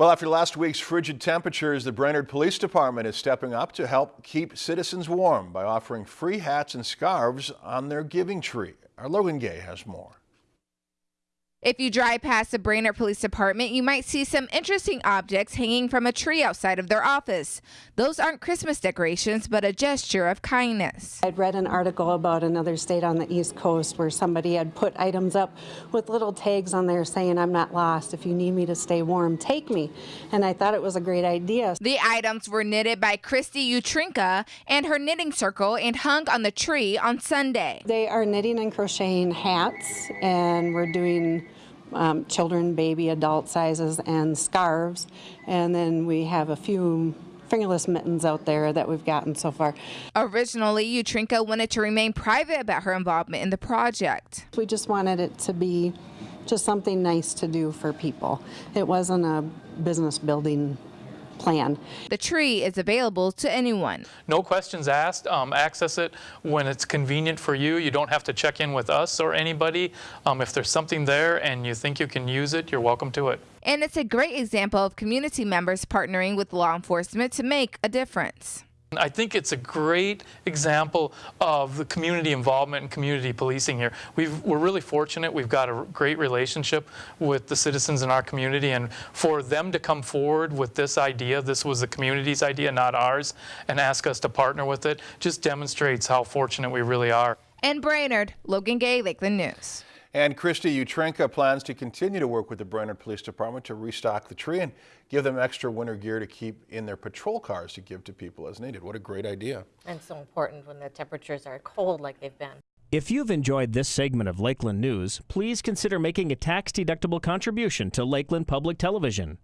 Well, after last week's frigid temperatures, the Brainerd Police Department is stepping up to help keep citizens warm by offering free hats and scarves on their giving tree. Our Logan Gay has more. If you drive past the Brainerd Police Department, you might see some interesting objects hanging from a tree outside of their office. Those aren't Christmas decorations, but a gesture of kindness. I'd read an article about another state on the East Coast where somebody had put items up with little tags on there saying, I'm not lost. If you need me to stay warm, take me. And I thought it was a great idea. The items were knitted by Christy Utrinka and her knitting circle and hung on the tree on Sunday. They are knitting and crocheting hats, and we're doing um, children, baby, adult sizes, and scarves. And then we have a few fingerless mittens out there that we've gotten so far. Originally, Utrinka wanted to remain private about her involvement in the project. We just wanted it to be just something nice to do for people. It wasn't a business building plan. The tree is available to anyone. No questions asked. Um, access it when it's convenient for you. You don't have to check in with us or anybody. Um, if there's something there and you think you can use it, you're welcome to it. And it's a great example of community members partnering with law enforcement to make a difference. I think it's a great example of the community involvement and community policing here. we are really fortunate. We've got a great relationship with the citizens in our community, and for them to come forward with this idea, this was the community's idea, not ours, and ask us to partner with it, just demonstrates how fortunate we really are. And Brainerd, Logan Gay, Lakeland News. And Christy Utrenka plans to continue to work with the Brainerd Police Department to restock the tree and give them extra winter gear to keep in their patrol cars to give to people as needed. What a great idea. And so important when the temperatures are cold like they've been. If you've enjoyed this segment of Lakeland News, please consider making a tax-deductible contribution to Lakeland Public Television.